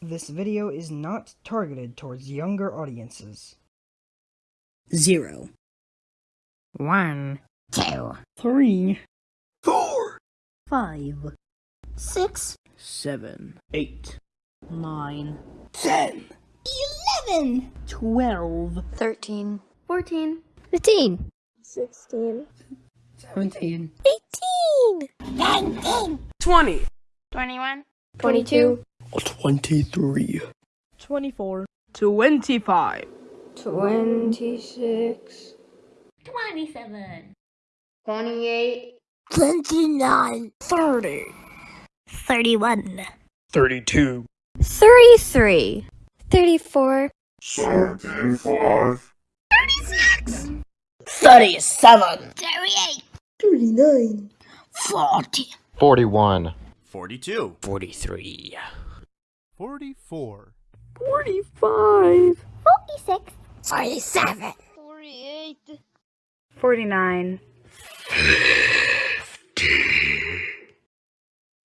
This video is not targeted towards younger audiences. Zero. 1 2 3 4 5 6 7 eight, 9 10 11 12 13 14 15 16 17 18 19 20, twenty-one, twenty-two, twenty-three, twenty-four, Twenty-five. twenty-six, twenty-seven, twenty-eight, twenty-nine, Thirty. thirty-one, thirty-two, thirty-three, thirty-four, thirty-five, Thirty-seven. thirty-eight, thirty-nine, Forty. 41. 42, Forty-three. 44, Forty-five. forty-six, forty-seven, forty-eight, forty-nine,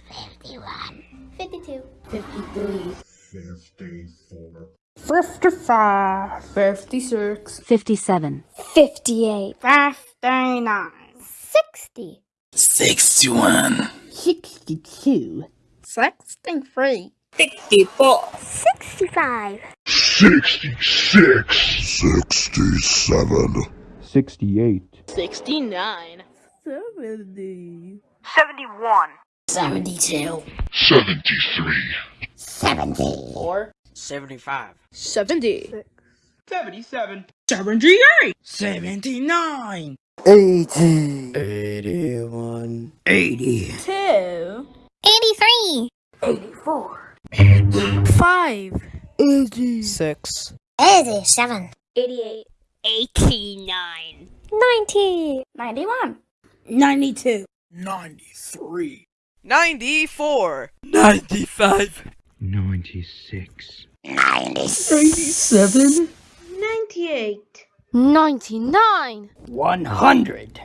fifty-one, fifty-two, fifty-three, Fifty-five. Fifty-six. fifty-seven, fifty-eight, Fifty-nine. sixty, sixty-one, Sixty-two. Sixty-three. Sixty-four. sixty-five, Sixty-six. Sixty-seven. 68. Sixty-nine. Seventy. seventy-two, Seventy-three. seventy, Four. Seventy-five. Seventy. seventy-seven, Seventy-eight. Seventy-nine. eighty, eighty-one, eighty, two, eighty-three, eighty-four, five, eighty-six, eighty-seven, eighty-eight, eighty-nine, ninety, ninety-one, Ninety-two. ninety-three, ninety-four, ninety-five, 96. Eighty-seven. ninety-nine, One hundred.